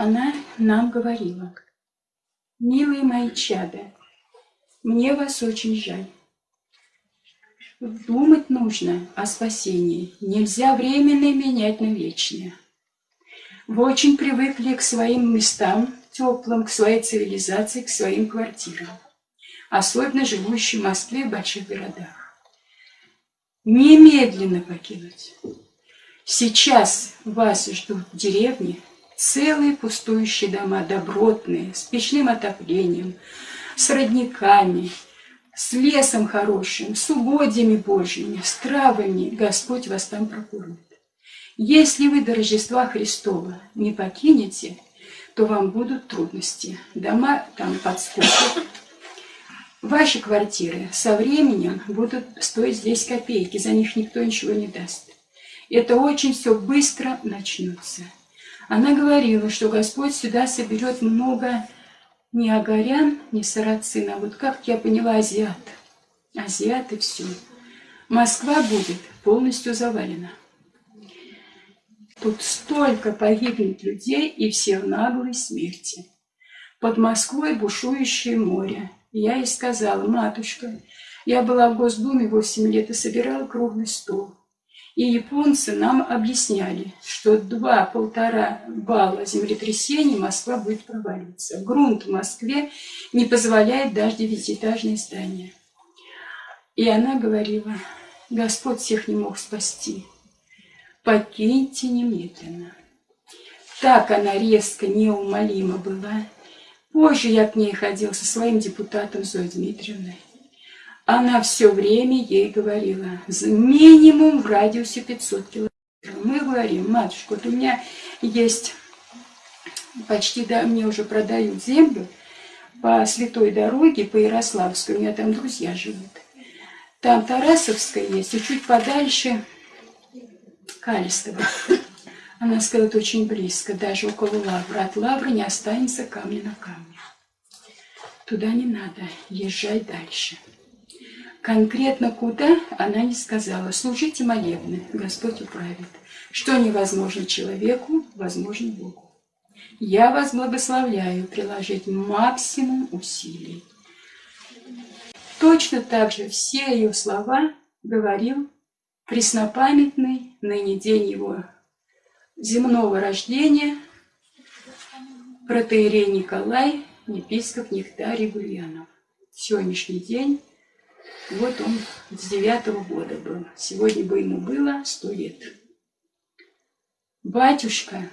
она нам говорила, «Милые мои чада, мне вас очень жаль. Думать нужно о спасении. Нельзя временное менять на вечное. Вы очень привыкли к своим местам теплым, к своей цивилизации, к своим квартирам. Особенно живущие в Москве и больших городах. Немедленно покинуть. Сейчас вас ждут деревни, целые пустующие дома, добротные, с печным отоплением, с родниками, с лесом хорошим, с угодьями Божьими, с травами Господь вас там прокормит. Если вы до Рождества Христова не покинете, то вам будут трудности. Дома там подскочат. Ваши квартиры со временем будут стоить здесь копейки, за них никто ничего не даст. Это очень все быстро начнется. Она говорила, что Господь сюда соберет много не агарян, не сарацин, а вот как я поняла, азиат. Азиаты все. Москва будет полностью завалена. Тут столько погибнет людей и все в наглой смерти. Под Москвой бушующее море. Я ей сказала, матушка, я была в Госдуме 8 лет и собирала круглый стол. И японцы нам объясняли, что два-полтора балла землетрясений Москва будет проваливаться. Грунт в Москве не позволяет даже девятиэтажные здания. И она говорила, Господь всех не мог спасти. Покиньте немедленно. Так она резко, неумолима была. Позже я к ней ходил со своим депутатом Зоей Дмитриевной. Она все время ей говорила, минимум в радиусе 500 километров. Мы говорим, матушка, вот у меня есть, почти да, мне уже продают землю по святой дороге, по Ярославской, у меня там друзья живут. Там Тарасовская есть, и чуть подальше Калистово. Она сказала, очень близко, даже около лавры. От лавры не останется камня на камне. Туда не надо, езжай дальше. Конкретно куда, она не сказала. Служите молебны, Господь управит. Что невозможно человеку, возможно Богу. Я вас благословляю приложить максимум усилий. Точно так же все ее слова говорил преснопамятный, ныне день его земного рождения, протеерей Николай, епископ Нектарий Гурьянов. Сегодняшний день вот он с девятого года был. Сегодня бы ему было сто лет. Батюшка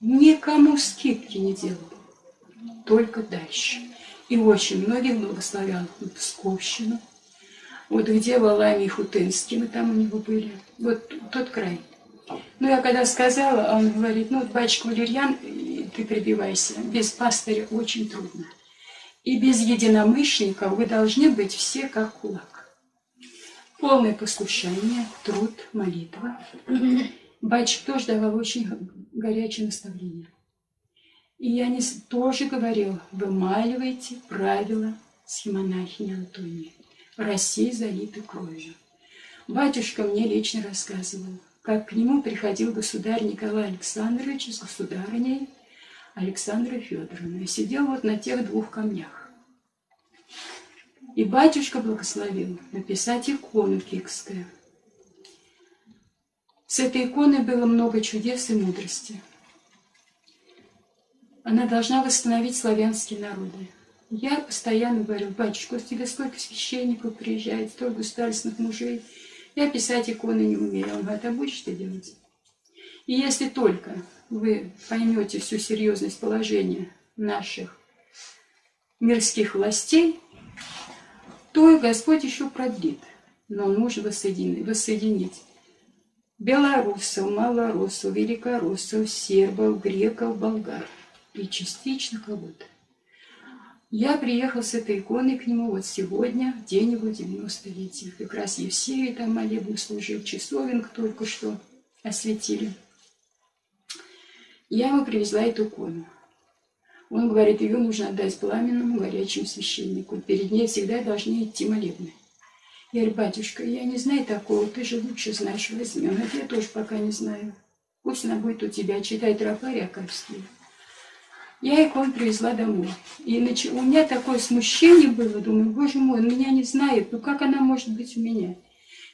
никому скидки не делал, только дальше. И очень многих благословлял на Псковщину. Вот где Валами и Хутынский, мы там у него были. Вот тот край. Ну, я когда сказала, он говорит, ну, батюшка Валерьян, ты прибивайся, без пастыря очень трудно. И без единомышленников вы должны быть все как кулак. Полное послушание, труд, молитва. Батюшка тоже давал очень горячее наставление. И я не, тоже говорил, вымаливайте правила схемонахини Антонии. Россия залита кровью. Батюшка мне лично рассказывал, как к нему приходил государь Николай Александрович с государыней Александра Федоровна и сидел вот на тех двух камнях. И батюшка благословил написать икону кикскую. С этой иконой было много чудес и мудрости. Она должна восстановить славянские народы. Я постоянно говорю, батюшка, у тебя сколько священников приезжает, столько государственных мужей. Я писать иконы не умею. Он говорит, а будешь ты делать? И если только вы поймете всю серьезность положения наших мирских властей, то Господь еще продлит. Но нужно воссоединить, воссоединить белорусов, малорусов, великороссов, сербов, греков, болгар и частично кого-то. Я приехал с этой иконой к нему вот сегодня, в день его 90-летия. Как раз Евсею там молебну служил, часовенк только что осветили. Я ему привезла эту икону. Он говорит, ее нужно отдать пламенному горячему священнику. Перед ней всегда должны идти молебны. Я говорю, батюшка, я не знаю такого, ты же лучше знаешь, возьми. Он говорит, я тоже пока не знаю. Пусть она будет у тебя, читай тропарь Аковский. Я икон привезла домой. И у меня такое смущение было, думаю, боже мой, он меня не знает, ну как она может быть у меня?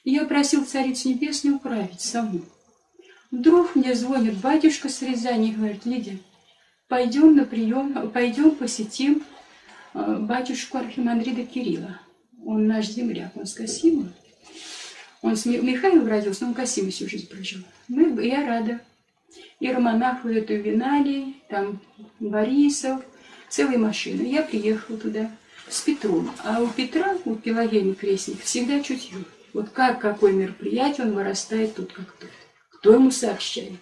И я просил Царицу Небесную управить саму. Вдруг мне звонит батюшка с Рязани и говорит, Лидия, пойдем на прием, пойдем посетим э, батюшку Архимандрида Кирилла. Он наш земляк, он с Касима. Он с Михаилом родился, но он в Касиме всю жизнь прожил. Мы, я рада. И романаху эту Виналий, там Борисов, целая машина. Я приехала туда с Петром. А у Петра, у Пелагеи Крестник, всегда чутье. Вот как какое мероприятие, он вырастает тут как тут. Кто ему сообщает?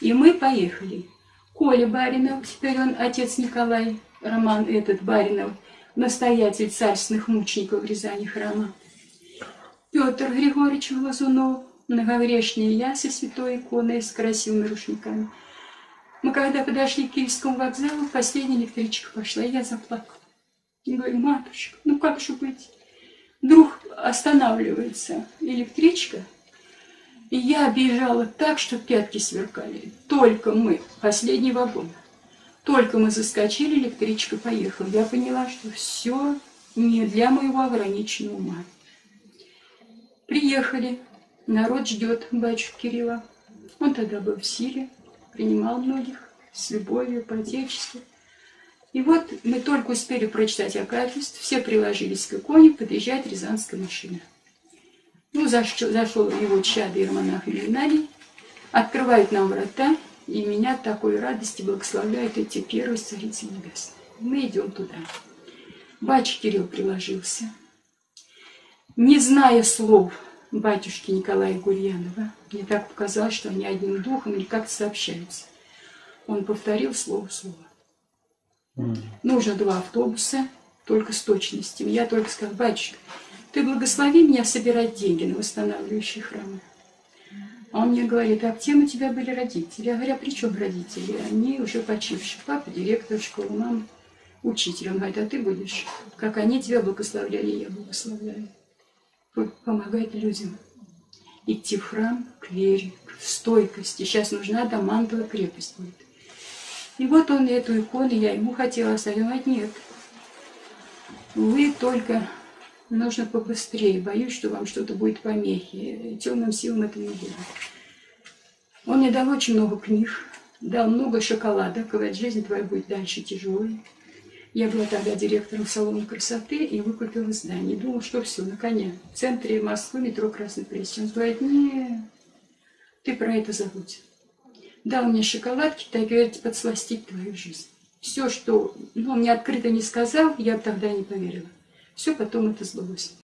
И мы поехали. Коля Баринов, теперь он отец Николай, Роман этот Баринов, настоятель царственных мучеников Рязани храма. Петр Григорьевич Глазунов, многовречный я со святой иконой с красивыми рушниками. Мы когда подошли к Киевскому вокзалу, последняя электричка пошла, и я заплакала. И говорю, матушка, ну как же быть? Вдруг останавливается электричка, и я бежала так, что пятки сверкали. Только мы, последний вагон, только мы заскочили, электричка поехала. Я поняла, что все не для моего ограниченного ума. Приехали, народ ждет батюшку Кирилла. Он тогда был в силе, принимал многих с любовью, по-отечески. И вот мы только успели прочитать Акафист, все приложились к иконе, подъезжает рязанская машина. Ну, зашел, зашел его чадо Ермонах Геннадий, открывает нам врата, и меня такой радости благословляют эти первые царицы небесные. Мы идем туда. Батюшка Кирилл приложился. Не зная слов батюшки Николая Гурьянова, мне так показалось, что они одним духом или как-то сообщаются. Он повторил слово слово. Mm. Нужно два автобуса, только с точностью. Я только сказал, батюшка, ты благослови меня собирать деньги на восстанавливающие храмы. А он мне говорит, а где у тебя были родители? Я говорю, а при чем родители? Они уже почившие. Папа директор школы, мама учитель. Он говорит, а ты будешь, как они тебя благословляли, я благословляю. Помогать людям. Идти в храм к вере, к стойкости. Сейчас нужна домантовая крепость будет. И вот он эту икону, я ему хотела оставить. Нет, вы только нужно побыстрее. Боюсь, что вам что-то будет помехи. Темным силам это не будет. Он мне дал очень много книг, дал много шоколада. Говорит, жизнь твоя будет дальше тяжелой. Я была тогда директором салона красоты и выкупила здание. Думала, что все, на коне. В центре Москвы метро Красный Пресс. Он говорит, не, ты про это забудь. Дал мне шоколадки, так говорит, подсластить твою жизнь. Все, что ну, он мне открыто не сказал, я тогда не поверила. Все потом это сбылось.